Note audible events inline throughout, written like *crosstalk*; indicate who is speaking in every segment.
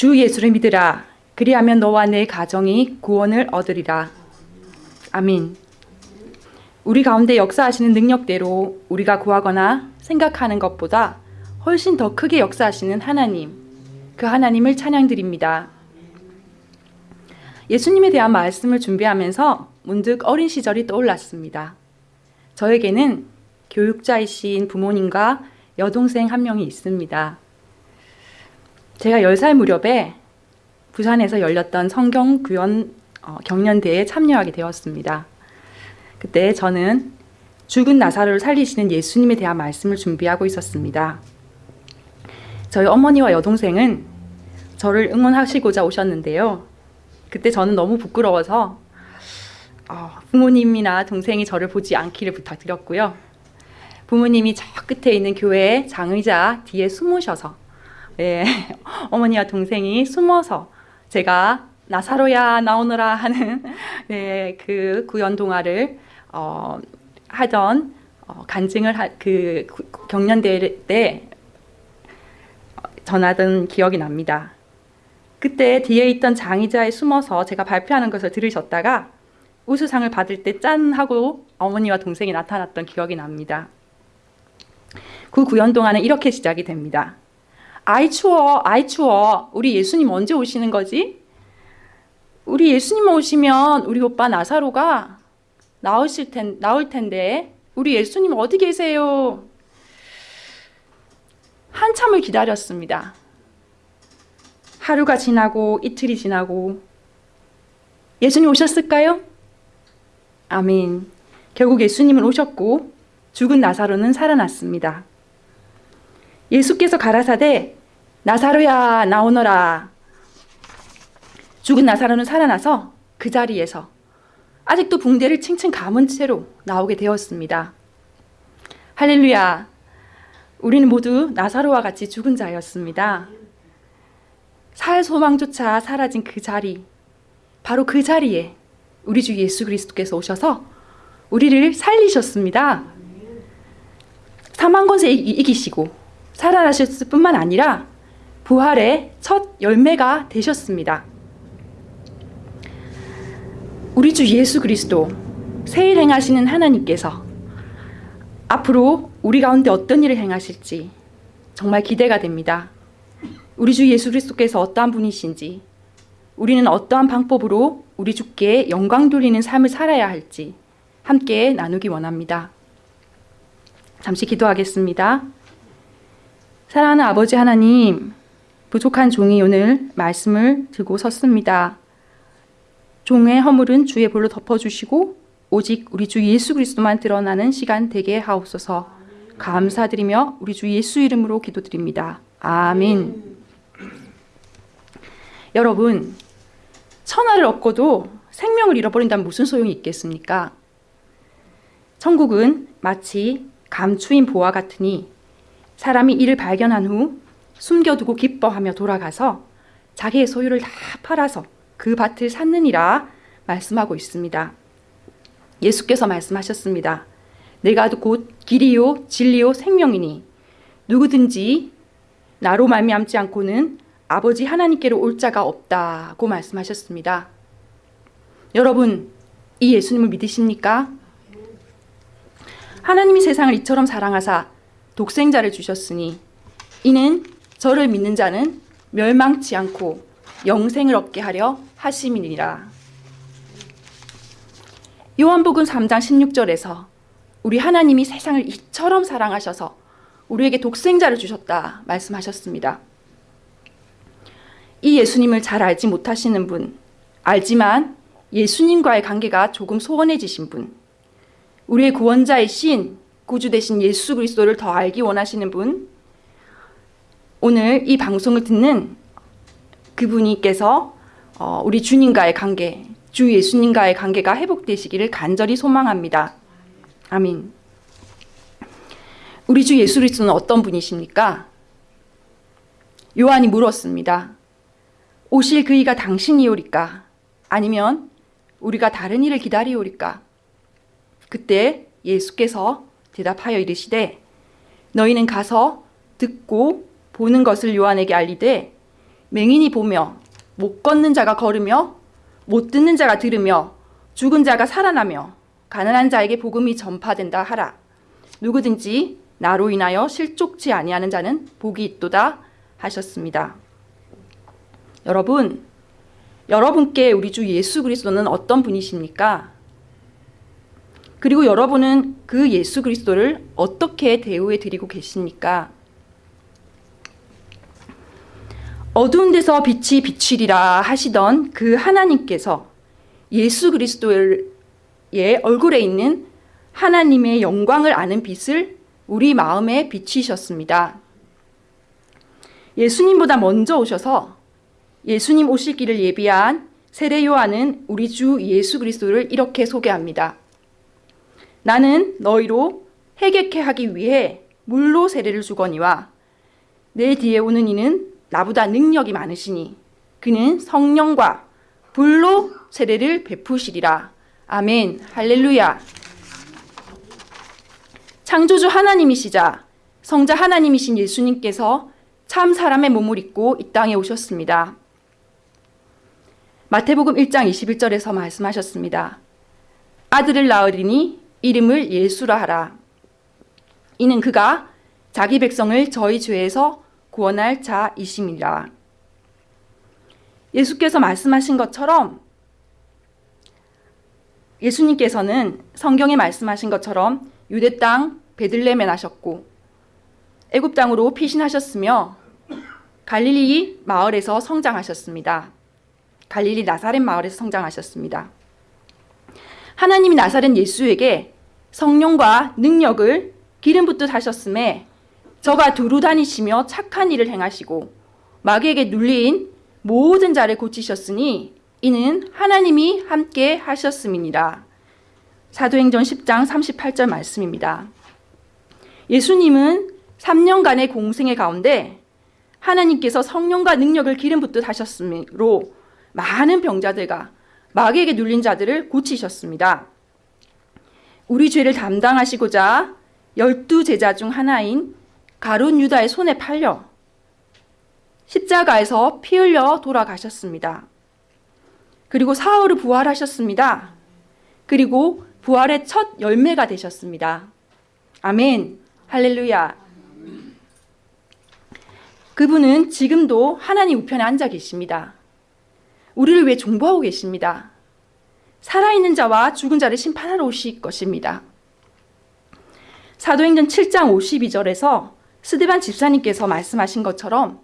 Speaker 1: 주 예수를 믿으라. 그리하면 너와 내 가정이 구원을 얻으리라. 아멘. 우리 가운데 역사하시는 능력대로 우리가 구하거나 생각하는 것보다 훨씬 더 크게 역사하시는 하나님, 그 하나님을 찬양드립니다. 예수님에 대한 말씀을 준비하면서 문득 어린 시절이 떠올랐습니다. 저에게는 교육자이신 부모님과 여동생 한 명이 있습니다. 제가 10살 무렵에 부산에서 열렸던 성경 구연 어, 경연대회에 참여하게 되었습니다. 그때 저는 죽은 나사로를 살리시는 예수님에 대한 말씀을 준비하고 있었습니다. 저희 어머니와 여동생은 저를 응원하시고자 오셨는데요. 그때 저는 너무 부끄러워서 어, 부모님이나 동생이 저를 보지 않기를 부탁드렸고요. 부모님이 저 끝에 있는 교회 장의자 뒤에 숨으셔서 예, *laughs* 어머니와 동생이 숨어서 제가 나사로야 나오너라 하는 *laughs* 예, 그 구연 동화를 어, 하던 어, 간증을 하, 그 경연대회 때 전하던 기억이 납니다. 그때 뒤에 있던 장의자에 숨어서 제가 발표하는 것을 들으셨다가 우수상을 받을 때 짠 하고 어머니와 동생이 나타났던 기억이 납니다. 그 구연 동안은 이렇게 시작이 됩니다. 아이 추워, 아이 추워. 우리 예수님 언제 오시는 거지? 우리 예수님 오시면 우리 오빠 나사로가 나오실 텐, 나올 텐데 우리 예수님 어디 계세요? 한참을 기다렸습니다. 하루가 지나고 이틀이 지나고 예수님 오셨을까요? 아멘. 결국 예수님은 오셨고 죽은 나사로는 살아났습니다. 예수께서 가라사대 나사로야 나오너라. 죽은 나사로는 살아나서 그 자리에서 아직도 붕대를 칭칭 감은 채로 나오게 되었습니다. 할렐루야. 우리는 모두 나사로와 같이 죽은 자였습니다. 살 소망조차 사라진 그 자리, 바로 그 자리에 우리 주 예수 그리스도께서 오셔서 우리를 살리셨습니다. 사망 권세 이기시고 살아나셨을 뿐만 아니라 부활의 첫 열매가 되셨습니다. 우리 주 예수 그리스도 새일 행하시는 하나님께서 앞으로 우리 가운데 어떤 일을 행하실지 정말 기대가 됩니다. 우리 주 예수 그리스도께서 어떠한 분이신지 우리는 어떠한 방법으로 우리 주께 영광 돌리는 삶을 살아야 할지 함께 나누기 원합니다. 잠시 기도하겠습니다. 사랑하는 아버지 하나님, 부족한 종이 오늘 말씀을 들고 섰습니다. 종의 허물은 주의 볼로 덮어주시고 오직 우리 주 예수 그리스도만 드러나는 시간 되게 하옵소서 감사드리며 우리 주 예수 이름으로 기도드립니다. 아멘. 여러분, 천하를 얻고도 생명을 잃어버린다면 무슨 소용이 있겠습니까? 천국은 마치 감추인 보화 같으니 사람이 이를 발견한 후 숨겨두고 기뻐하며 돌아가서 자기의 소유를 다 팔아서 그 밭을 샀느니라 말씀하고 있습니다. 예수께서 말씀하셨습니다. 내가 곧 길이요 진리요 생명이니 누구든지 나로 말미암지 않고는 아버지 하나님께로 올 자가 없다고 말씀하셨습니다. 여러분 이 예수님을 믿으십니까? 하나님이 세상을 이처럼 사랑하사 독생자를 주셨으니 이는 저를 믿는 자는 멸망치 않고 영생을 얻게 하려 하심이니라. 요한복음 3장 16절에서 우리 하나님이 세상을 이처럼 사랑하셔서 우리에게 독생자를 주셨다 말씀하셨습니다. 이 예수님을 잘 알지 못하시는 분, 알지만 예수님과의 관계가 조금 소원해지신 분, 우리의 구원자이신 구주 되신 예수 그리스도를 더 알기 원하시는 분, 오늘 이 방송을 듣는 그분이께서 어, 우리 주님과의 관계, 주 예수님과의 관계가 회복되시기를 간절히 소망합니다. 아멘. 우리 주 예수 그리스도는 어떤 분이십니까? 요한이 물었습니다. 오실 그이가 당신이오리까? 아니면 우리가 다른 일을 기다리오리까? 그때 예수께서 대답하여 이르시되 너희는 가서 듣고 보는 것을 요한에게 알리되 맹인이 보며 못 걷는 자가 걸으며 못 듣는 자가 들으며 죽은 자가 살아나며 가난한 자에게 복음이 전파된다 하라. 누구든지 나로 인하여 실족치 아니하는 자는 복이 있도다 하셨습니다. 여러분, 여러분께 우리 주 예수 그리스도는 어떤 분이십니까? 그리고 여러분은 그 예수 그리스도를 어떻게 대우해 드리고 계십니까? 어두운 데서 빛이 비치리라 하시던 그 하나님께서 예수 그리스도의 얼굴에 있는 하나님의 영광을 아는 빛을 우리 마음에 비치셨습니다. 예수님보다 먼저 오셔서 예수님 길을 예비한 세례 요한은 우리 주 예수 그리스도를 이렇게 소개합니다. 나는 너희로 해결케 하기 위해 물로 세례를 주거니와 내 뒤에 오는 이는 나보다 능력이 많으시니 그는 성령과 불로 세례를 베푸시리라. 아멘. 할렐루야. 창조주 하나님이시자 성자 하나님이신 예수님께서 참 사람의 몸을 입고 이 땅에 오셨습니다. 마태복음 1장 21절에서 말씀하셨습니다. 아들을 낳으리니 이름을 예수라 하라. 이는 그가 자기 백성을 저희 죄에서 구원할 자이심이라. 예수께서 말씀하신 것처럼 예수님께서는 성경에 말씀하신 것처럼 유대 땅 베들레헴에 나셨고 애굽 땅으로 피신하셨으며 갈릴리 마을에서 성장하셨습니다. 갈릴리 나사렛 마을에서 성장하셨습니다. 하나님이 나사렛 예수에게 성령과 능력을 기름 붓듯 하셨음에 저가 두루 다니시며 착한 일을 행하시고 마귀에게 눌린 모든 자를 고치셨으니 이는 하나님이 함께 하셨음이니라. 사도행전 10장 38절 말씀입니다. 예수님은 3년간의 공생의 가운데 하나님께서 성령과 능력을 기름 붓듯 하셨으므로 많은 병자들과 마귀에게 눌린 자들을 고치셨습니다. 우리 죄를 담당하시고자 열두 제자 중 하나인 가룟 유다의 손에 팔려 십자가에서 피 흘려 돌아가셨습니다. 그리고 사흘을 부활하셨습니다. 그리고 부활의 첫 열매가 되셨습니다. 아멘. 할렐루야. 그분은 지금도 하나님 우편에 앉아 계십니다. 우리를 위해 중보하고 계십니다. 살아있는 자와 죽은 자를 심판하러 오실 것입니다. 사도행전 7장 52절에서 스데반 집사님께서 말씀하신 것처럼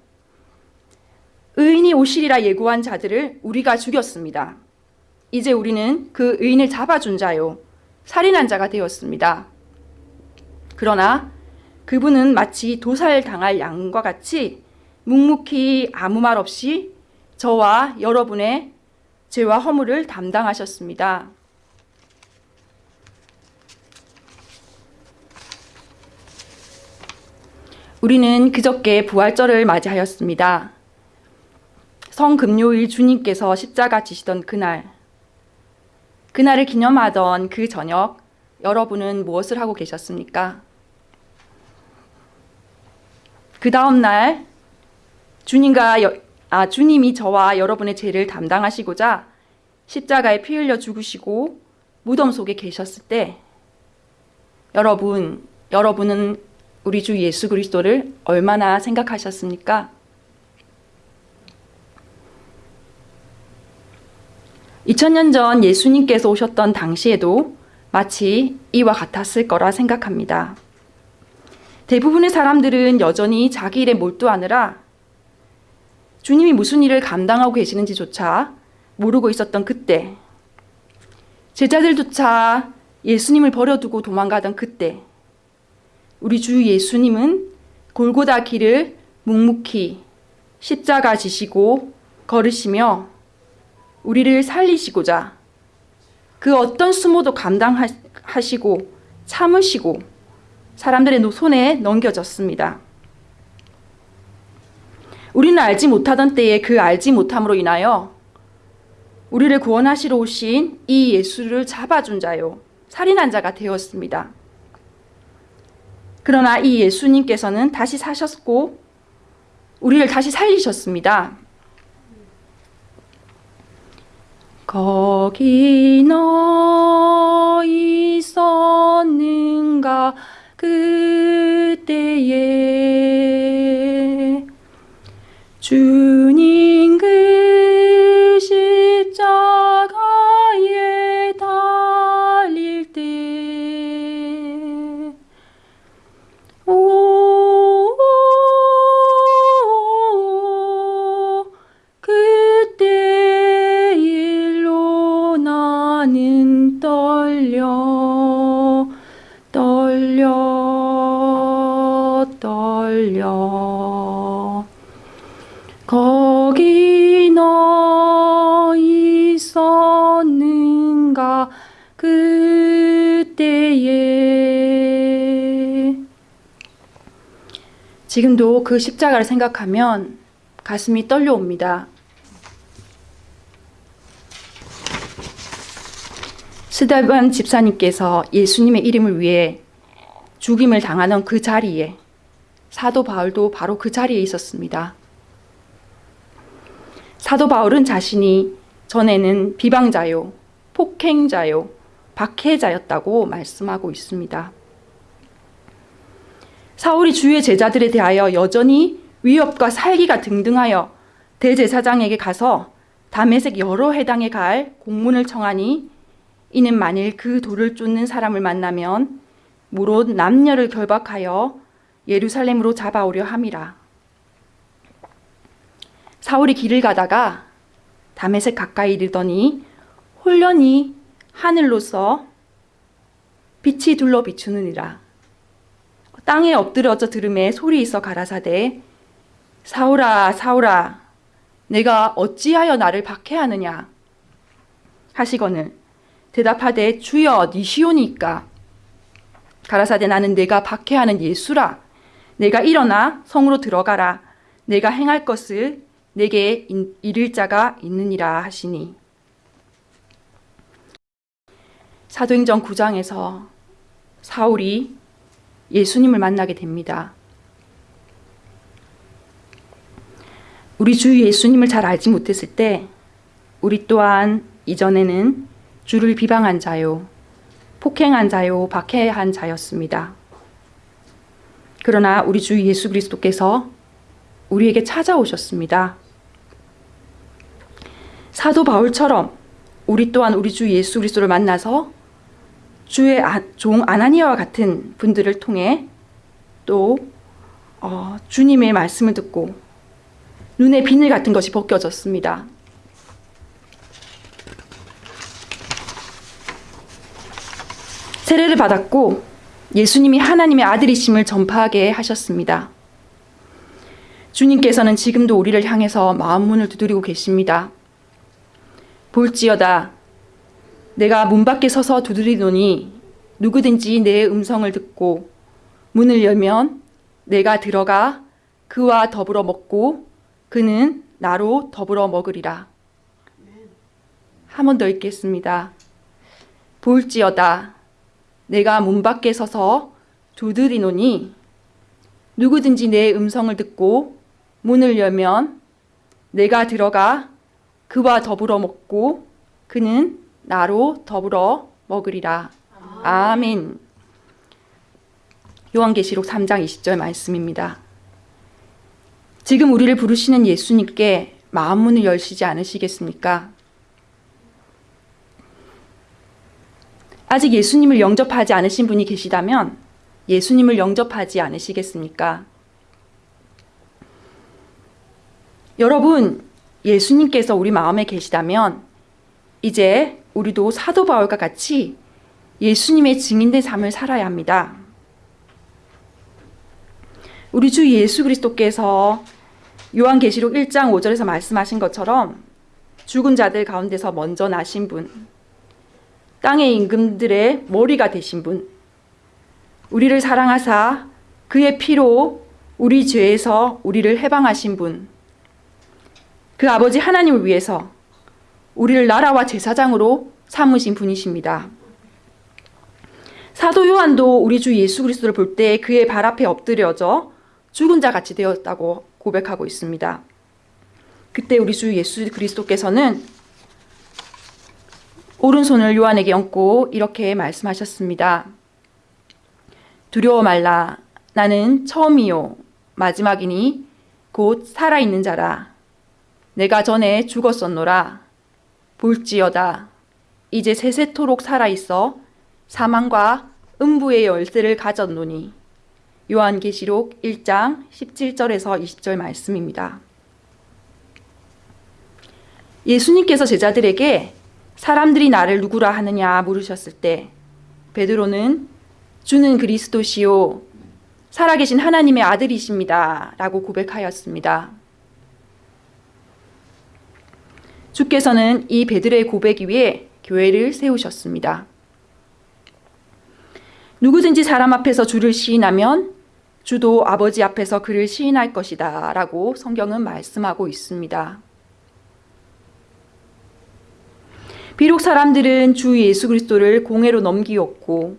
Speaker 1: 의인이 오시리라 예고한 자들을 우리가 죽였습니다. 이제 우리는 그 의인을 잡아준 자요. 살인한 자가 되었습니다. 그러나 그분은 마치 도살당할 양과 같이 묵묵히 아무 말 없이 저와 여러분의 죄와 허물을 담당하셨습니다. 우리는 그저께 부활절을 맞이하였습니다. 성금요일 주님께서 십자가 지시던 그날, 그날을 기념하던 그 저녁, 여러분은 무엇을 하고 계셨습니까? 그 다음 날, 주님과 여, 아, 주님이 저와 여러분의 죄를 담당하시고자 십자가에 피 흘려 죽으시고 무덤 속에 계셨을 때, 여러분, 여러분은 우리 주 예수 그리스도를 얼마나 생각하셨습니까? 2000년 전 예수님께서 오셨던 당시에도 마치 이와 같았을 거라 생각합니다. 대부분의 사람들은 여전히 자기 일에 몰두하느라 주님이 무슨 일을 감당하고 계시는지조차 모르고 있었던 그때, 제자들조차 예수님을 버려두고 도망가던 그때, 우리 주 예수님은 골고다 길을 묵묵히 십자가 지시고 걸으시며 우리를 살리시고자 그 어떤 수모도 감당하시고 참으시고 사람들의 손에 넘겨졌습니다. 우리는 알지 못하던 때에 그 알지 못함으로 인하여 우리를 구원하시러 오신 이 예수를 잡아준 자요. 살인한 자가 되었습니다. 그러나 이 예수님께서는 다시 사셨고 우리를 다시 살리셨습니다. 거기 너 있었는가 그때에 주 지금도 그 십자가를 생각하면 가슴이 떨려옵니다. 스데반 집사님께서 예수님의 이름을 위해 죽임을 당하는 그 자리에 사도 바울도 바로 그 자리에 있었습니다. 사도 바울은 자신이 전에는 비방자요, 폭행자요, 박해자였다고 말씀하고 있습니다. 사울이 주의 제자들에 대하여 여전히 위협과 살기가 등등하여 대제사장에게 가서 담에색 여러 해당에 갈 공문을 청하니 이는 만일 그 돌을 쫓는 사람을 만나면 무릇 남녀를 결박하여 예루살렘으로 잡아오려 함이라. 사울이 길을 가다가 담에색 가까이 이르더니 홀련히 하늘로서 빛이 둘러 비추느니라. 땅에 엎드려져 들음에 소리 있어 가라사대 사울아 사울아 내가 어찌하여 나를 박해하느냐 하시거늘 대답하되 주여 니시오니까. 가라사대 나는 내가 박해하는 예수라. 내가 일어나 성으로 들어가라. 내가 행할 것을 내게 이를 자가 있느니라 하시니. 사도행전 9장에서 사울이 예수님을 만나게 됩니다. 우리 주 예수님을 잘 알지 못했을 때 우리 또한 이전에는 주를 비방한 자요, 폭행한 자요, 박해한 자였습니다. 그러나 우리 주 예수 그리스도께서 우리에게 찾아오셨습니다. 사도 바울처럼 우리 또한 우리 주 예수 그리스도를 만나서 주의 아, 종 아나니아와 같은 분들을 통해 또 어, 주님의 말씀을 듣고 눈의 비늘 같은 것이 벗겨졌습니다. 세례를 받았고 예수님이 하나님의 아들이심을 전파하게 하셨습니다. 주님께서는 지금도 우리를 향해서 마음문을 두드리고 계십니다. 볼지어다 내가 문 밖에 서서 두드리노니 누구든지 내 음성을 듣고 문을 열면 내가 들어가 그와 더불어 먹고 그는 나로 더불어 먹으리라. 한 번 더 읽겠습니다. 볼지어다 내가 문 밖에 서서 두드리노니 누구든지 내 음성을 듣고 문을 열면 내가 들어가 그와 더불어 먹고 그는 나로 더불어 먹으리라. 아멘. 요한계시록 3장 20절 말씀입니다. 지금 우리를 부르시는 예수님께 마음 문을 열시지 않으시겠습니까? 아직 예수님을 영접하지 않으신 분이 계시다면 예수님을 영접하지 않으시겠습니까? 여러분, 예수님께서 우리 마음에 계시다면 이제 우리도 사도 바울과 같이 예수님의 증인된 삶을 살아야 합니다. 우리 주 예수 그리스도께서 요한계시록 1장 5절에서 말씀하신 것처럼 죽은 자들 가운데서 먼저 나신 분, 땅의 임금들의 머리가 되신 분, 우리를 사랑하사 그의 피로 우리 죄에서 우리를 해방하신 분, 그 아버지 하나님을 위해서 우리를 나라와 제사장으로 삼으신 분이십니다. 사도 요한도 우리 주 예수 그리스도를 볼 때 그의 발 앞에 엎드려져 죽은 자 같이 되었다고 고백하고 있습니다. 그때 우리 주 예수 그리스도께서는 오른손을 요한에게 얹고 이렇게 말씀하셨습니다. 두려워 말라. 나는 처음이요. 마지막이니 곧 살아있는 자라. 내가 전에 죽었었노라. 볼지어다. 이제 세세토록 살아있어 사망과 음부의 열쇠를 가졌노니. 요한계시록 1장 17절에서 20절 말씀입니다. 예수님께서 제자들에게 사람들이 나를 누구라 하느냐 물으셨을 때 베드로는 주는 그리스도시요 살아계신 하나님의 아들이십니다. 라고 고백하였습니다. 주께서는 이 베드로의 고백 위에 교회를 세우셨습니다. 누구든지 사람 앞에서 주를 시인하면 주도 아버지 앞에서 그를 시인할 것이다. 라고 성경은 말씀하고 있습니다. 비록 사람들은 주 예수 그리스도를 공회로 넘기었고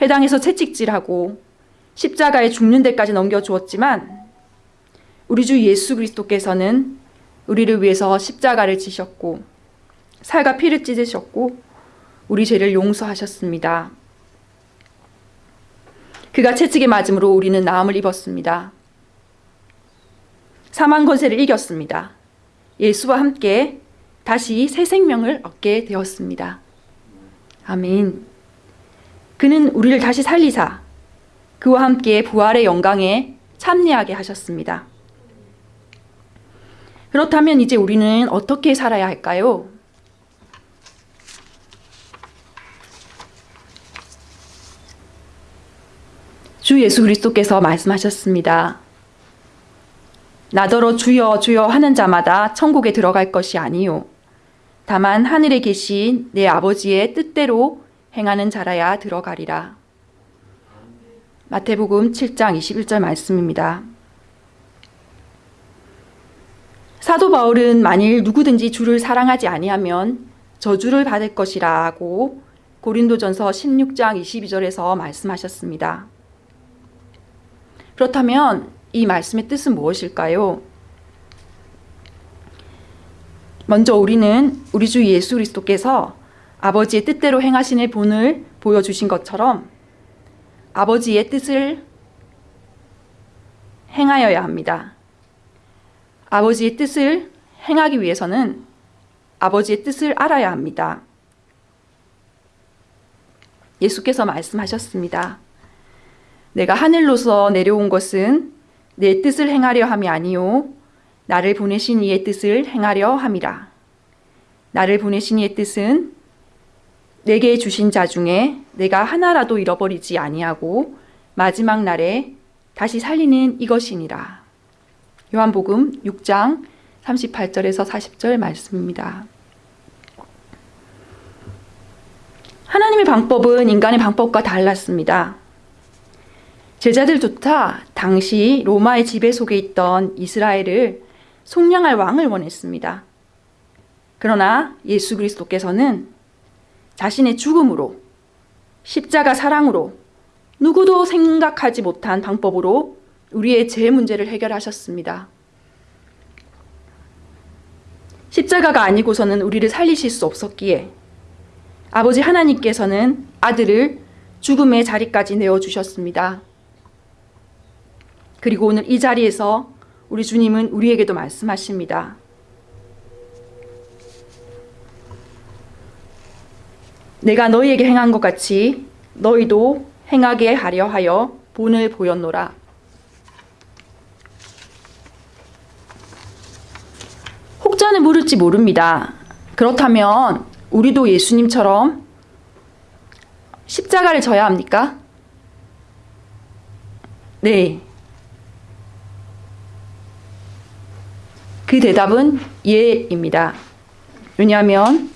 Speaker 1: 회당에서 채찍질하고 십자가에 죽는 데까지 넘겨주었지만 우리 주 예수 그리스도께서는 우리를 위해서 십자가를 지셨고 살과 피를 찢으셨고 우리 죄를 용서하셨습니다. 그가 채찍에 맞음으로 우리는 나음을 입었습니다. 사망 권세를 이겼습니다. 예수와 함께 다시 새 생명을 얻게 되었습니다. 아멘. 그는 우리를 다시 살리사 그와 함께 부활의 영광에 참여하게 하셨습니다. 그렇다면 이제 우리는 어떻게 살아야 할까요? 주 예수 그리스도께서 말씀하셨습니다. 나더러 주여 주여 하는 자마다 천국에 들어갈 것이 아니요 다만 하늘에 계신 내 아버지의 뜻대로 행하는 자라야 들어가리라. 마태복음 7장 21절 말씀입니다. 사도 바울은 만일 누구든지 주를 사랑하지 아니하면 저주를 받을 것이라고 고린도전서 16장 22절에서 말씀하셨습니다. 그렇다면 이 말씀의 뜻은 무엇일까요? 먼저 우리는 우리 주 예수 그리스도께서 아버지의 뜻대로 행하시는 본을 보여주신 것처럼 아버지의 뜻을 행하여야 합니다. 아버지의 뜻을 행하기 위해서는 아버지의 뜻을 알아야 합니다. 예수께서 말씀하셨습니다. 내가 하늘로서 내려온 것은 내 뜻을 행하려 함이 아니요 나를 보내신 이의 뜻을 행하려 함이라. 나를 보내신 이의 뜻은 내게 주신 자 중에 내가 하나라도 잃어버리지 아니하고 마지막 날에 다시 살리는 이것이니라. 요한복음 6장 38절에서 40절 말씀입니다. 하나님의 방법은 인간의 방법과 달랐습니다. 제자들조차 당시 로마의 지배 속에 있던 이스라엘을 속량할 왕을 원했습니다. 그러나 예수 그리스도께서는 자신의 죽음으로 십자가 사랑으로 누구도 생각하지 못한 방법으로 우리의 죄 문제를 해결하셨습니다. 십자가가 아니고서는 우리를 살리실 수 없었기에 아버지 하나님께서는 아들을 죽음의 자리까지 내어주셨습니다. 그리고 오늘 이 자리에서 우리 주님은 우리에게도 말씀하십니다. 내가 너희에게 행한 것 같이 너희도 행하게 하려 하여 본을 보였노라. 혹자는 물을지 모릅니다. 그렇다면 우리도 예수님처럼 십자가를 져야 합니까? 네. 그 대답은 예입니다. 왜냐하면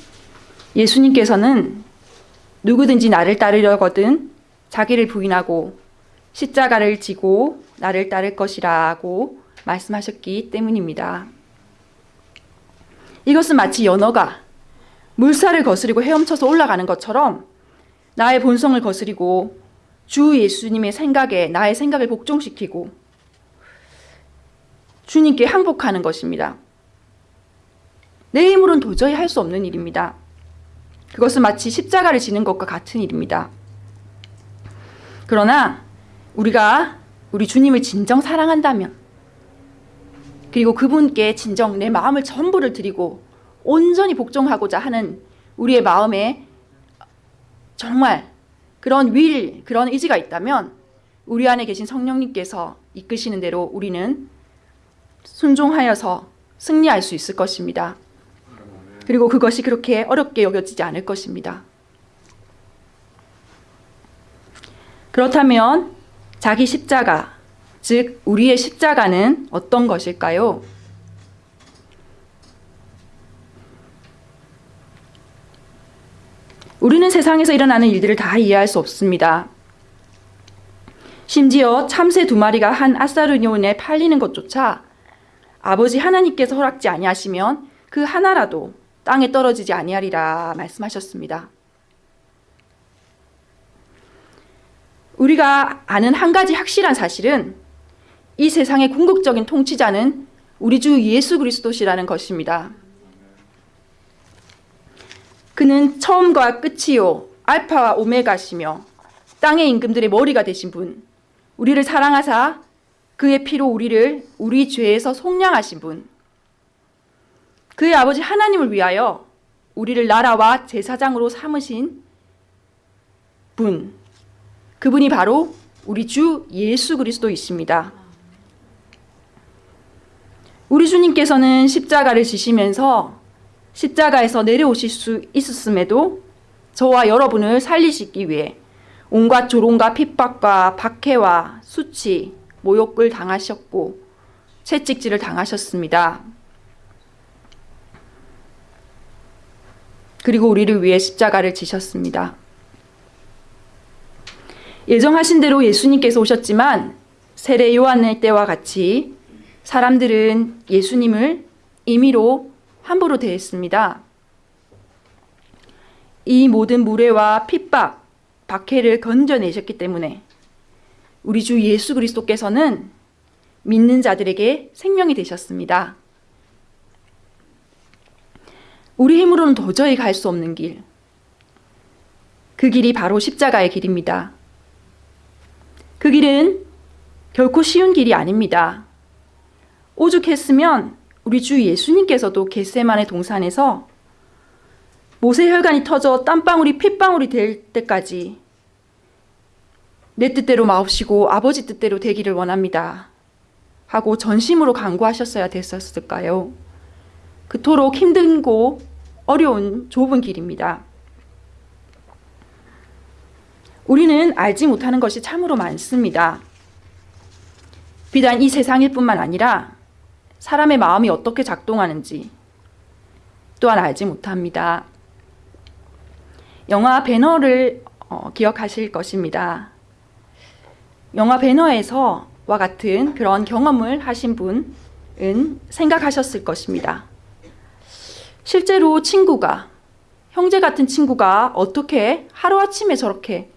Speaker 1: 예수님께서는 누구든지 나를 따르려거든 자기를 부인하고 십자가를 지고 나를 따를 것이라고 말씀하셨기 때문입니다. 이것은 마치 연어가 물살을 거스리고 헤엄쳐서 올라가는 것처럼 나의 본성을 거스리고 주 예수님의 생각에 나의 생각을 복종시키고 주님께 항복하는 것입니다. 내 힘으로는 도저히 할 수 없는 일입니다. 그것은 마치 십자가를 지는 것과 같은 일입니다. 그러나 우리가 우리 주님을 진정 사랑한다면 그리고 그분께 진정 내 마음을 전부를 드리고 온전히 복종하고자 하는 우리의 마음에 정말 그런 윌, 그런 의지가 있다면 우리 안에 계신 성령님께서 이끄시는 대로 우리는 순종하여서 승리할 수 있을 것입니다. 그리고 그것이 그렇게 어렵게 여겨지지 않을 것입니다. 그렇다면 자기 십자가, 즉 우리의 십자가는 어떤 것일까요? 우리는 세상에서 일어나는 일들을 다 이해할 수 없습니다. 심지어 참새 두 마리가 한 아사르뇽에 팔리는 것조차 아버지 하나님께서 허락지 아니하시면 그 하나라도 땅에 떨어지지 아니하리라 말씀하셨습니다. 우리가 아는 한 가지 확실한 사실은 이 세상의 궁극적인 통치자는 우리 주 예수 그리스도시라는 것입니다. 그는 처음과 끝이요 알파와 오메가시며 땅의 임금들의 머리가 되신 분 우리를 사랑하사 그의 피로 우리를 우리 죄에서 속량하신 분 그의 아버지 하나님을 위하여 우리를 나라와 제사장으로 삼으신 분 그분이 바로 우리 주 예수 그리스도이십니다. 우리 주님께서는 십자가를 지시면서 십자가에서 내려오실 수 있었음에도 저와 여러분을 살리시기 위해 온갖 조롱과 핍박과 박해와 수치, 모욕을 당하셨고 채찍질을 당하셨습니다. 그리고 우리를 위해 십자가를 지셨습니다. 예정하신 대로 예수님께서 오셨지만 세례 요한의 때와 같이 사람들은 예수님을 임의로 함부로 대했습니다. 이 모든 무례와 핍박, 박해를 건져내셨기 때문에 우리 주 예수 그리스도께서는 믿는 자들에게 생명이 되셨습니다. 우리 힘으로는 도저히 갈 수 없는 길. 그 길이 바로 십자가의 길입니다. 그 길은 결코 쉬운 길이 아닙니다. 오죽했으면 우리 주 예수님께서도 겟세만의 동산에서 모세 혈관이 터져 땀방울이 핏방울이 될 때까지 내 뜻대로 마옵시고 아버지 뜻대로 되기를 원합니다. 하고 전심으로 간구하셨어야 됐었을까요? 그토록 힘든고 어려운 좁은 길입니다. 우리는 알지 못하는 것이 참으로 많습니다. 비단 이 세상일 뿐만 아니라 사람의 마음이 어떻게 작동하는지 또한 알지 못합니다. 영화 배너를 어, 기억하실 것입니다. 영화 배너에서와 같은 그런 경험을 하신 분은 생각하셨을 것입니다. 실제로 친구가, 형제 같은 친구가 어떻게 하루아침에 저렇게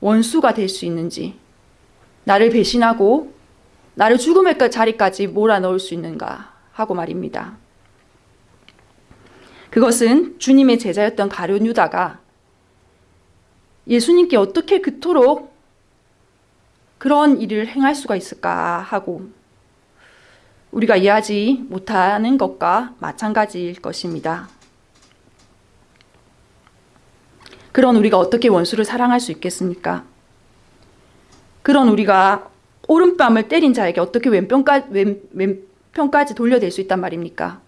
Speaker 1: 원수가 될 수 있는지, 나를 배신하고 나를 죽음의 자리까지 몰아넣을 수 있는가 하고 말입니다. 그것은 주님의 제자였던 가룟 유다가 예수님께 어떻게 그토록 그런 일을 행할 수가 있을까 하고 우리가 이해하지 못하는 것과 마찬가지일 것입니다. 그런 우리가 어떻게 원수를 사랑할 수 있겠습니까? 그런 우리가 오른뺨을 때린 자에게 어떻게 왼편까지, 왼, 왼편까지 돌려댈 수 있단 말입니까?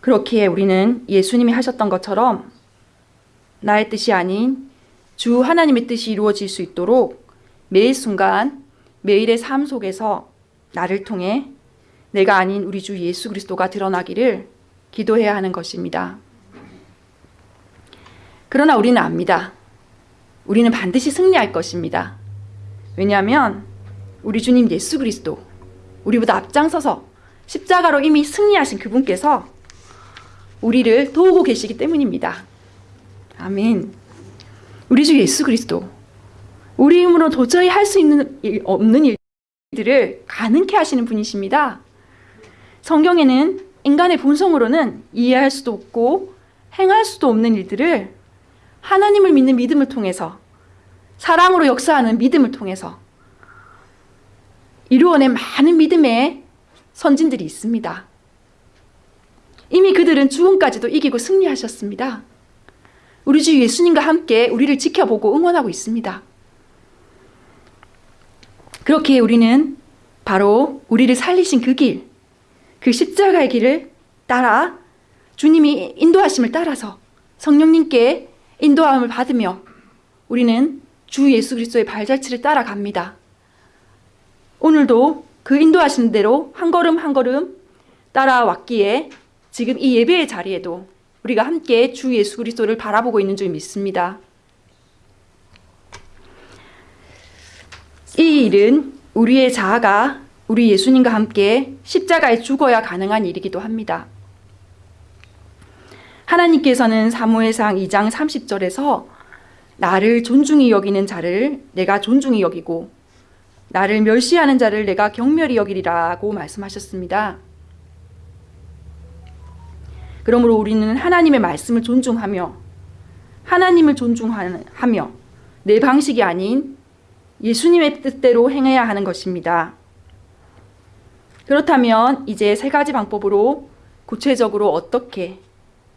Speaker 1: 그렇기에 우리는 예수님이 하셨던 것처럼 나의 뜻이 아닌 주 하나님의 뜻이 이루어질 수 있도록 매일 순간 매일의 삶 속에서 나를 통해 내가 아닌 우리 주 예수 그리스도가 드러나기를 기도해야 하는 것입니다. 그러나 우리는 압니다. 우리는 반드시 승리할 것입니다. 왜냐하면 우리 주님 예수 그리스도 우리보다 앞장서서 십자가로 이미 승리하신 그분께서 우리를 도우고 계시기 때문입니다. 아멘. 우리 주 예수 그리스도 우리 힘으로 도저히 할 수 있는 일, 없는 일들을 가능케 하시는 분이십니다. 성경에는 인간의 본성으로는 이해할 수도 없고 행할 수도 없는 일들을 하나님을 믿는 믿음을 통해서 사랑으로 역사하는 믿음을 통해서 이루어낸 많은 믿음의 선진들이 있습니다. 이미 그들은 죽음까지도 이기고 승리하셨습니다. 우리 주 예수님과 함께 우리를 지켜보고 응원하고 있습니다. 그렇게 우리는 바로 우리를 살리신 그 길, 그 십자가의 길을 따라 주님이 인도하심을 따라서 성령님께 인도함을 받으며 우리는 주 예수 그리스도의 발자취를 따라갑니다. 오늘도 그 인도하시는 대로 한 걸음 한 걸음 따라왔기에 지금 이 예배의 자리에도 우리가 함께 주 예수 그리스도를 바라보고 있는 줄 믿습니다. 이 일은 우리의 자아가 우리 예수님과 함께 십자가에 죽어야 가능한 일이기도 합니다. 하나님께서는 사무엘상 2장 30절에서 나를 존중히 여기는 자를 내가 존중히 여기고 나를 멸시하는 자를 내가 경멸히 여기리라고 말씀하셨습니다. 그러므로 우리는 하나님의 말씀을 존중하며 하나님을 존중하며 내 방식이 아닌 예수님의 뜻대로 행해야 하는 것입니다. 그렇다면 이제 세 가지 방법으로 구체적으로 어떻게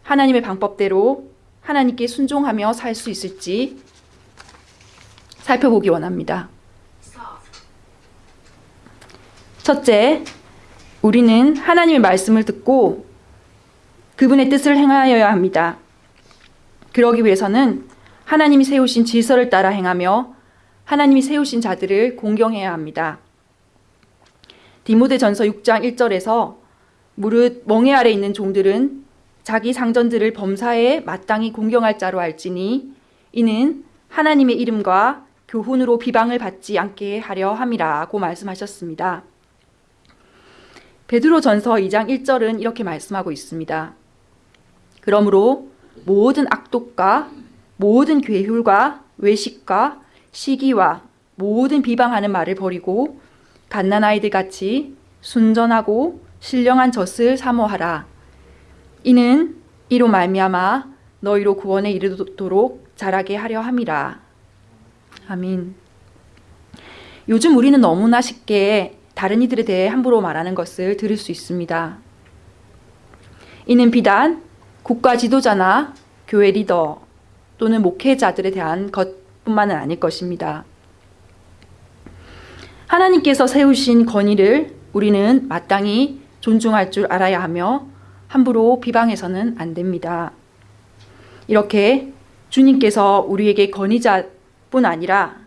Speaker 1: 하나님의 방법대로 하나님께 순종하며 살 수 있을지 살펴보기 원합니다. 첫째, 우리는 하나님의 말씀을 듣고 그분의 뜻을 행하여야 합니다. 그러기 위해서는 하나님이 세우신 질서를 따라 행하며 하나님이 세우신 자들을 공경해야 합니다. 디모데 전서 6장 1절에서 무릇 멍에 아래 있는 종들은 자기 상전들을 범사에 마땅히 공경할 자로 알지니 이는 하나님의 이름과 교훈으로 비방을 받지 않게 하려 함이라고 말씀하셨습니다. 베드로 전서 2장 1절은 이렇게 말씀하고 있습니다. 그러므로 모든 악독과 모든 괴휼과 외식과 시기와 모든 비방하는 말을 버리고 갓난 아이들 같이 순전하고 신령한 젖을 사모하라. 이는 이로 말미암아 너희로 구원에 이르도록 자라게 하려 함이라. 아민. 요즘 우리는 너무나 쉽게 다른 이들에 대해 함부로 말하는 것을 들을 수 있습니다. 이는 비단 국가 지도자나 교회 리더 또는 목회자들에 대한 것뿐만은 아닐 것입니다. 하나님께서 세우신 권위를 우리는 마땅히 존중할 줄 알아야 하며 함부로 비방해서는 안 됩니다. 이렇게 주님께서 우리에게 권위자뿐 아니라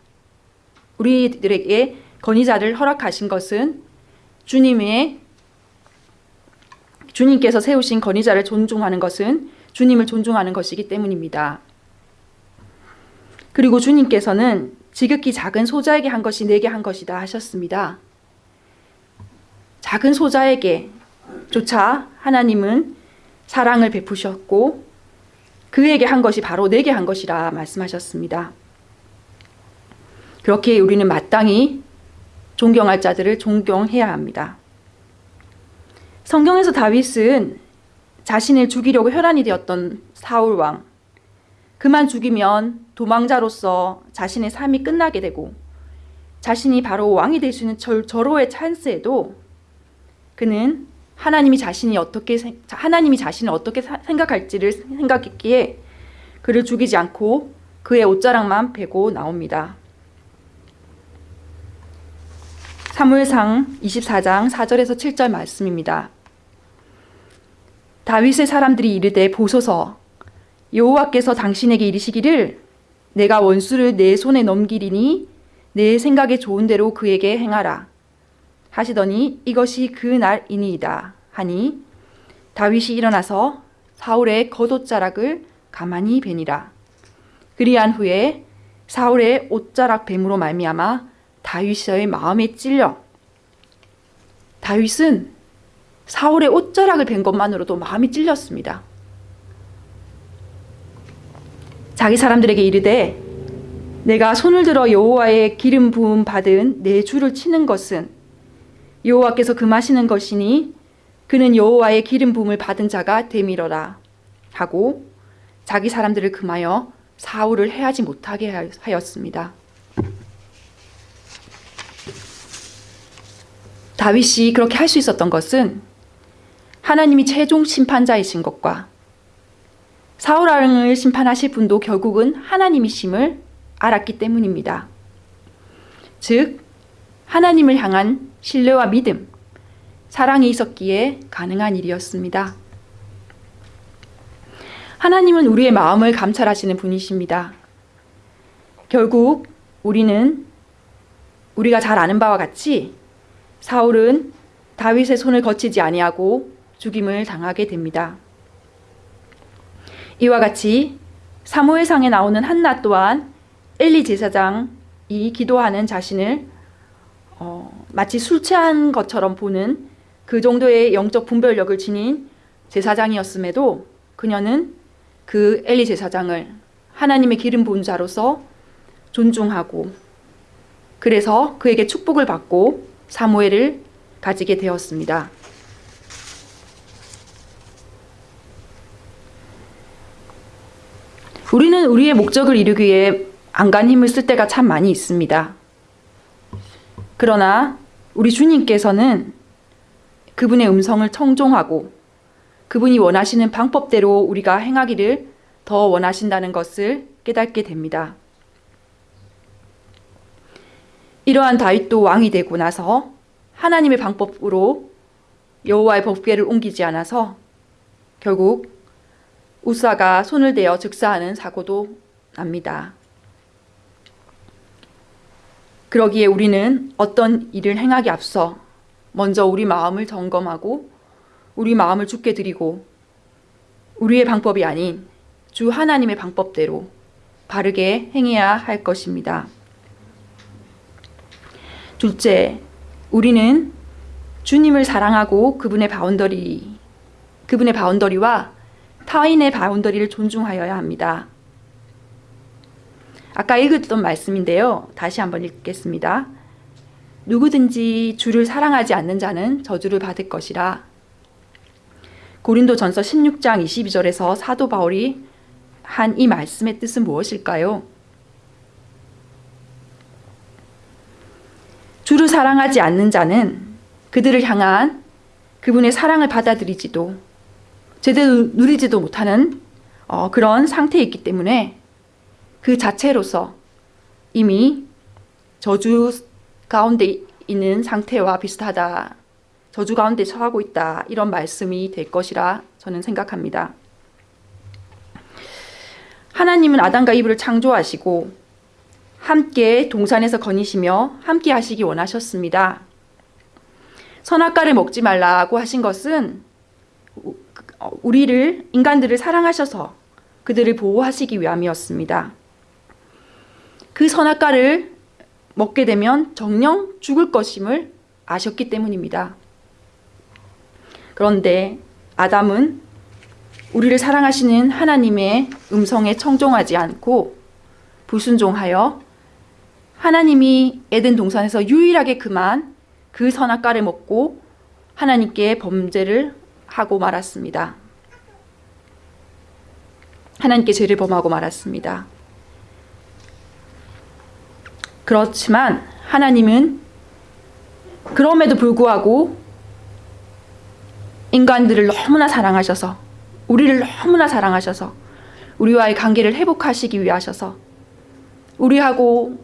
Speaker 1: 우리들에게 권위자를 허락하신 것은 주님의 주님께서 세우신 권위자를 존중하는 것은 주님을 존중하는 것이기 때문입니다. 그리고 주님께서는 지극히 작은 소자에게 한 것이 내게 한 것이다 하셨습니다. 작은 소자에게 조차 하나님은 사랑을 베푸셨고 그에게 한 것이 바로 내게 한 것이라 말씀하셨습니다. 그렇게 우리는 마땅히 존경할 자들을 존경해야 합니다. 성경에서 다윗은 자신을 죽이려고 혈안이 되었던 사울 왕, 그만 죽이면 도망자로서 자신의 삶이 끝나게 되고 자신이 바로 왕이 될 수 있는 절호의 찬스에도 그는 하나님이 자신이 어떻게 하나님이 자신을 어떻게 생각할지를 생각했기에 그를 죽이지 않고 그의 옷자락만 베고 나옵니다. 사무엘상 24장 4절에서 7절 말씀입니다. 다윗의 사람들이 이르되 보소서 여호와께서 당신에게 이르시기를 내가 원수를 내 손에 넘기리니 내 생각에 좋은 대로 그에게 행하라 하시더니 이것이 그 날이니이다 하니 다윗이 일어나서 사울의 겉옷자락을 가만히 베니라 그리한 후에 사울의 옷자락 뱀으로 말미암아 다윗의 마음에 찔려 다윗은 사울의 옷자락을 벤 것만으로도 마음이 찔렸습니다. 자기 사람들에게 이르되 내가 손을 들어 여호와의 기름 부음 받은 내 주를 치는 것은 여호와께서 금하시는 것이니 그는 여호와의 기름 부음을 받은 자가 되밀어라 하고 자기 사람들을 금하여 사울을 해하지 못하게 하였습니다. 다윗이 그렇게 할 수 있었던 것은 하나님이 최종 심판자이신 것과 사울 왕을 심판하실 분도 결국은 하나님이심을 알았기 때문입니다. 즉 하나님을 향한 신뢰와 믿음, 사랑이 있었기에 가능한 일이었습니다. 하나님은 우리의 마음을 감찰하시는 분이십니다. 결국 우리는 우리가 잘 아는 바와 같이 사울은 다윗의 손을 거치지 아니하고 죽임을 당하게 됩니다. 이와 같이 사무엘상에 나오는 한나 또한 엘리 제사장이 기도하는 자신을 어, 마치 술 취한 것처럼 보는 그 정도의 영적 분별력을 지닌 제사장이었음에도 그녀는 그 엘리 제사장을 하나님의 기름 부은 자로서 존중하고 그래서 그에게 축복을 받고 사무엘을 가지게 되었습니다. 우리는 우리의 목적을 이루기 위해 안간 힘을 쓸 때가 참 많이 있습니다. 그러나 우리 주님께서는 그분의 음성을 청종하고 그분이 원하시는 방법대로 우리가 행하기를 더 원하신다는 것을 깨닫게 됩니다. 이러한 다윗도 왕이 되고 나서 하나님의 방법으로 여호와의 법궤를 옮기지 않아서 결국 우사가 손을 대어 즉사하는 사고도 납니다. 그러기에 우리는 어떤 일을 행하기 앞서 먼저 우리 마음을 점검하고 우리 마음을 죽게 드리고 우리의 방법이 아닌 주 하나님의 방법대로 바르게 행해야 할 것입니다. 둘째, 우리는 주님을 사랑하고 그분의 boundary, 그분의 boundary와 타인의 boundary를 존중하여야 합니다. 아까 읽었던 말씀인데요. 다시 한번 읽겠습니다. 누구든지 주를 사랑하지 않는 자는 저주를 받을 것이라. 고린도 전서 16장 22절에서 사도 바울이 한 이 말씀의 뜻은 무엇일까요? 주를 사랑하지 않는 자는 그들을 향한 그분의 사랑을 받아들이지도 제대로 누리지도 못하는 어, 그런 상태에 있기 때문에 그 자체로서 이미 저주 가운데 있는 상태와 비슷하다. 저주 가운데 처하고 있다. 이런 말씀이 될 것이라 저는 생각합니다. 하나님은 아담과 이브를 창조하시고 함께 동산에서 거니시며 함께 하시기 원하셨습니다. 선악과를 먹지 말라고 하신 것은 우리를 인간들을 사랑하셔서 그들을 보호하시기 위함이었습니다. 그 선악과를 먹게 되면 정령 죽을 것임을 아셨기 때문입니다. 그런데 아담은 우리를 사랑하시는 하나님의 음성에 청종하지 않고 불순종하여 하나님이 에덴 동산에서 유일하게 그만 그 선악과를 먹고 하나님께 범죄를 하고 말았습니다. 하나님께 죄를 범하고 말았습니다. 그렇지만 하나님은 그럼에도 불구하고 인간들을 너무나 사랑하셔서 우리를 너무나 사랑하셔서 우리와의 관계를 회복하시기 위하셔서 우리하고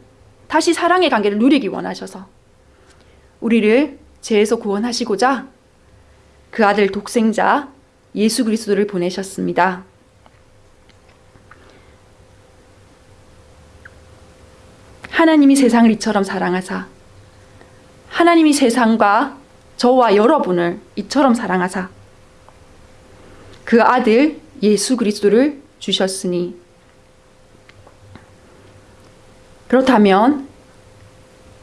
Speaker 1: 다시 사랑의 관계를 누리기 원하셔서 우리를 죄에서 구원하시고자 그 아들 독생자 예수 그리스도를 보내셨습니다. 하나님이 세상을 이처럼 사랑하사 하나님이 세상과 저와 여러분을 이처럼 사랑하사 그 아들 예수 그리스도를 주셨으니 그렇다면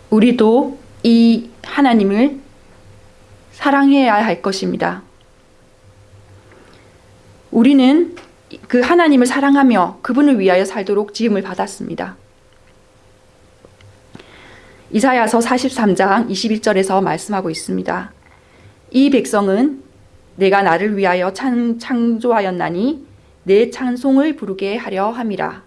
Speaker 1: 우리도 이 하나님을 사랑해야 할 것입니다. 우리는 그 하나님을 사랑하며 그분을 위하여 살도록 지음을 받았습니다. 이사야서 43장 21절에서 말씀하고 있습니다. 이 백성은 내가 나를 위하여 창, 창조하였나니 내 찬송을 부르게 하려 함이라.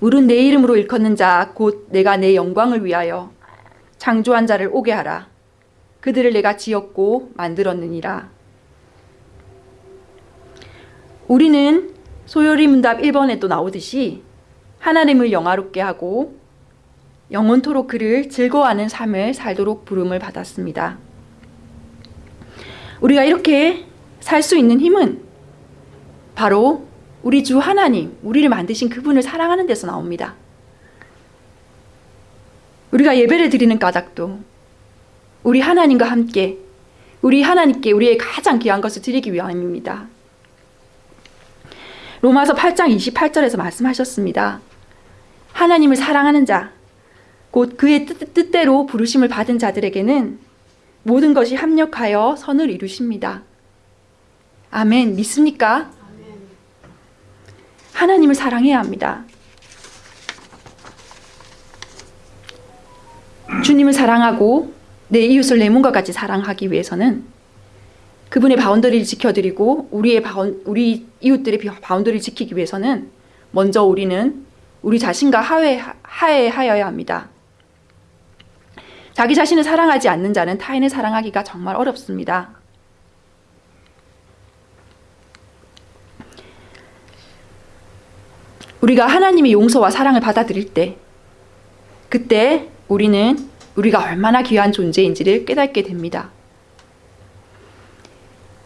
Speaker 1: 물은 내 이름으로 일컫는 자 곧 내가 내 영광을 위하여 창조한 자를 오게 하라. 그들을 내가 지었고 만들었느니라. 우리는 소요리 문답 1번에 또 나오듯이 하나님을 영화롭게 하고 영원토록 그를 즐거워하는 삶을 살도록 부름을 받았습니다. 우리가 이렇게 살 수 있는 힘은 바로 우리 주 하나님, 우리를 만드신 그분을 사랑하는 데서 나옵니다. 우리가 예배를 드리는 까닭도 우리 하나님과 함께 우리 하나님께 우리의 가장 귀한 것을 드리기 위함입니다. 로마서 8장 28절에서 말씀하셨습니다. 하나님을 사랑하는 자, 곧 그의 뜻, 뜻대로 부르심을 받은 자들에게는 모든 것이 합력하여 선을 이루십니다. 아멘. 믿습니까? 하나님을 사랑해야 합니다. 주님을 사랑하고 내 이웃을 내 몸과 같이 사랑하기 위해서는 그분의 boundary를 지켜드리고 우리의 boun-, 우리 이웃들의 boundary를 지키기 위해서는 먼저 우리는 우리 자신과 화해, 화해하여야 합니다. 자기 자신을 사랑하지 않는 자는 타인을 사랑하기가 정말 어렵습니다. 우리가 하나님의 용서와 사랑을 받아들일 때 그때 우리는 우리가 얼마나 귀한 존재인지를 깨닫게 됩니다.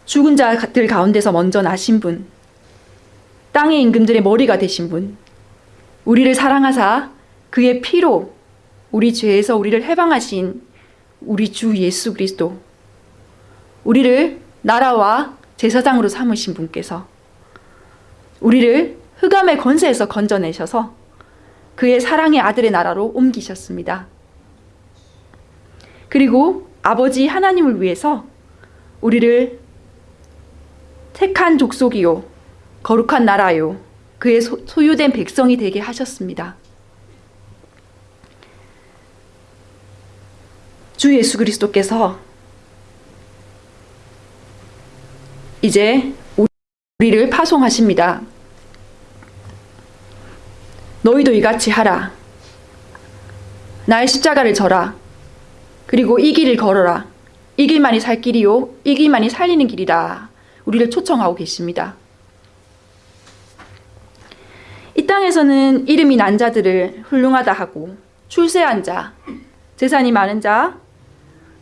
Speaker 1: 죽은 자들 가운데서 먼저 나신 분, 땅의 임금들의 머리가 되신 분, 우리를 사랑하사 그의 피로 우리 죄에서 우리를 해방하신 우리 주 예수 그리스도, 우리를 나라와 제사장으로 삼으신 분께서 우리를 흑암의 권세에서 건져내셔서 그의 사랑의 아들의 나라로 옮기셨습니다. 그리고 아버지 하나님을 위해서 우리를 택한 족속이요 거룩한 나라요 그의 소, 소유된 백성이 되게 하셨습니다. 주 예수 그리스도께서 이제 우리를 파송하십니다. 너희도 이같이 하라. 나의 십자가를 져라. 그리고 이 길을 걸어라. 이 길만이 살 길이요. 이 길만이 살리는 길이다. 우리를 초청하고 계십니다. 이 땅에서는 이름이 난 자들을 훌륭하다 하고 출세한 자, 재산이 많은 자,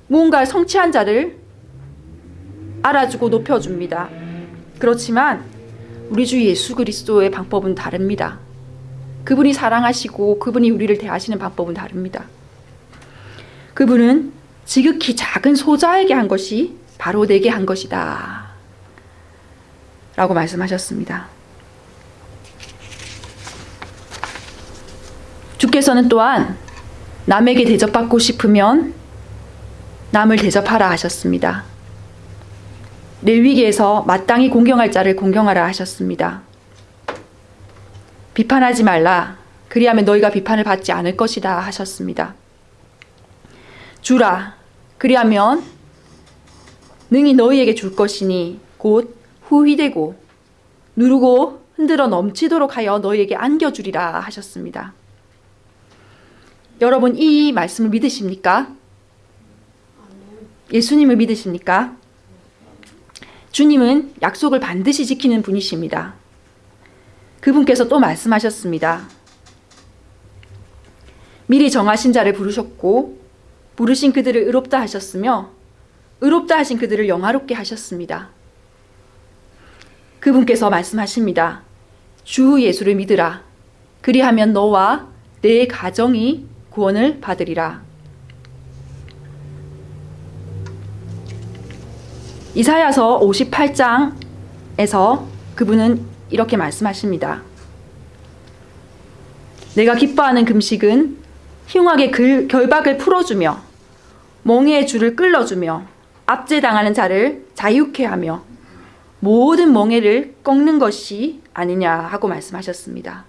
Speaker 1: 무언가를 성취한 자를 알아주고 높여줍니다. 그렇지만 우리 주 예수 그리스도의 방법은 다릅니다. 그분이 사랑하시고 그분이 우리를 대하시는 방법은 다릅니다. 그분은 지극히 작은 소자에게 한 것이 바로 내게 한 것이다. 라고 말씀하셨습니다. 주께서는 또한 남에게 대접받고 싶으면 남을 대접하라 하셨습니다. 레위기에서 마땅히 공경할 자를 공경하라 하셨습니다. 비판하지 말라. 그리하면 너희가 비판을 받지 않을 것이다 하셨습니다. 주라. 그리하면 능히 너희에게 줄 것이니 곧 후휘되고 누르고 흔들어 넘치도록 하여 너희에게 안겨주리라 하셨습니다. 여러분 이 말씀을 믿으십니까? 예수님을 믿으십니까? 주님은 약속을 반드시 지키는 분이십니다. 그분께서 또 말씀하셨습니다. 미리 정하신 자를 부르셨고 부르신 그들을 의롭다 하셨으며 의롭다 하신 그들을 영화롭게 하셨습니다. 그분께서 말씀하십니다. 주 예수를 믿으라. 그리하면 너와 내 가정이 구원을 받으리라. 이사야서 58장에서 그분은 이렇게 말씀하십니다. 내가 기뻐하는 금식은 흉하게 글, 결박을 풀어주며 멍에의 줄을 끌어주며 압제당하는 자를 자유케 하며 모든 멍에를 꺾는 것이 아니냐 하고 말씀하셨습니다.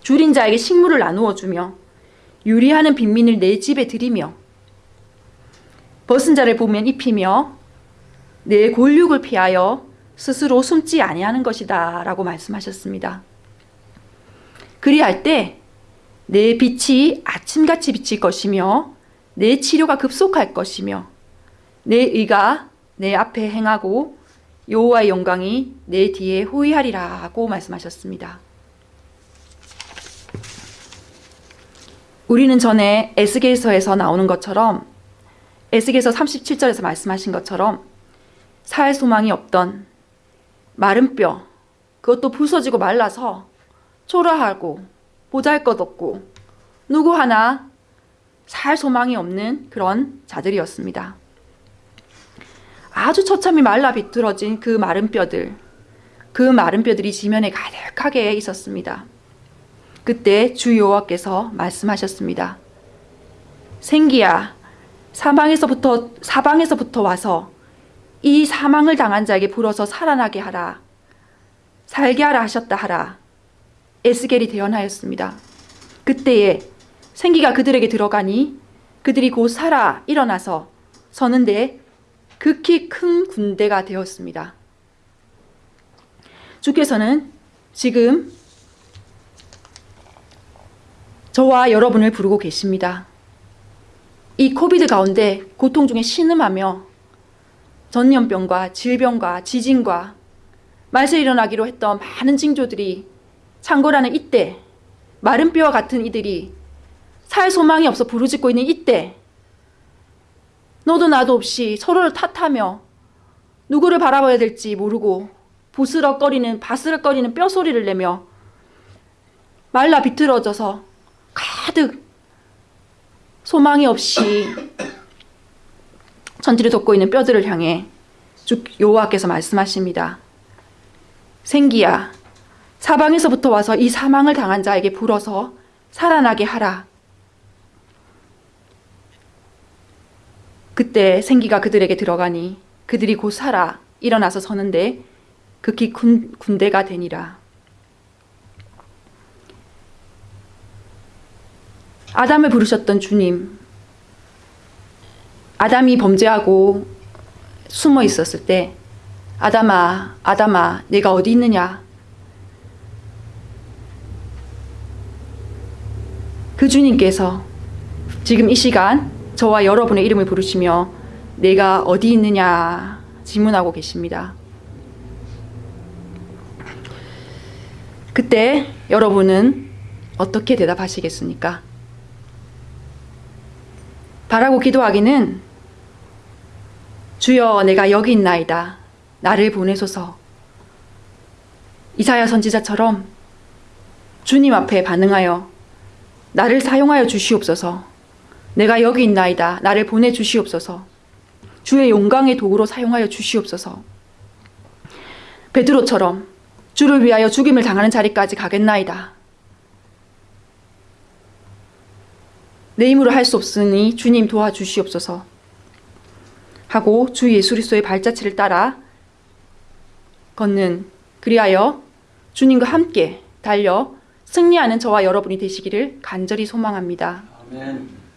Speaker 1: 줄인 자에게 식물을 나누어 주며 유리하는 빈민을 내 집에 들이며 벗은 자를 보면 입히며 내 골육을 피하여 스스로 숨지 아니하는 것이다 라고 말씀하셨습니다. 그리할 때 내 빛이 아침같이 비칠 것이며 내 치료가 급속할 것이며 내 의가 내 앞에 행하고 여호와의 영광이 내 뒤에 호위하리라고 말씀하셨습니다. 우리는 전에 에스겔서에서 나오는 것처럼 에스겔서 37절에서 말씀하신 것처럼 살 소망이 없던 마른 뼈 그것도 부서지고 말라서 초라하고 보잘것없고 누구 하나 살 소망이 없는 그런 자들이었습니다. 아주 처참히 말라 비틀어진 그 마른 뼈들, 그 마른 뼈들이 지면에 가득하게 있었습니다. 그때 주 여호와께서 말씀하셨습니다. 생기야, 사방에서부터 사방에서부터 와서 이 사망을 당한 자에게 불어서 살아나게 하라. 살게 하라 하셨다 하라. 에스겔이 대언하였습니다. 그때에 생기가 그들에게 들어가니 그들이 곧 살아 일어나서 서는데 극히 큰 군대가 되었습니다. 주께서는 지금 저와 여러분을 부르고 계십니다. 이 코비드 가운데 고통 중에 신음하며 전염병과 질병과 지진과 말세 일어나기로 했던 많은 징조들이 창고라는 이때 마른 뼈와 같은 이들이 살 소망이 없어 부르짖고 있는 이때 너도 나도 없이 서로를 탓하며 누구를 바라봐야 될지 모르고 부스럭거리는 바스럭거리는 뼈소리를 내며 말라 비틀어져서 가득 소망이 없이 천지를 덮고 있는 뼈들을 향해 주 여호와께서 말씀하십니다. 생기야 사방에서부터 와서 이 사망을 당한 자에게 불어서 살아나게 하라. 그때 생기가 그들에게 들어가니 그들이 곧 살아 일어나서 서는데 극히 군, 군대가 되니라. 아담을 부르셨던 주님. 아담이 범죄하고 숨어 있었을 때 아담아, 아담아, 내가 어디 있느냐? 그 주님께서 지금 이 시간 저와 여러분의 이름을 부르시며 내가 어디 있느냐 질문하고 계십니다. 그때 여러분은 어떻게 대답하시겠습니까? 바라고 기도하기는 주여 내가 여기 있나이다. 나를 보내소서. 이사야 선지자처럼 주님 앞에 반응하여 나를 사용하여 주시옵소서. 내가 여기 있나이다. 나를 보내 주시옵소서. 주의 용광의 도구로 사용하여 주시옵소서. 베드로처럼 주를 위하여 죽임을 당하는 자리까지 가겠나이다. 내 힘으로 할 수 없으니 주님 도와주시옵소서. 하고 주 예수 그리스도의 발자취를 따라 걷는 그리하여 주님과 함께 달려 승리하는 저와 여러분이 되시기를 간절히 소망합니다.
Speaker 2: 아멘.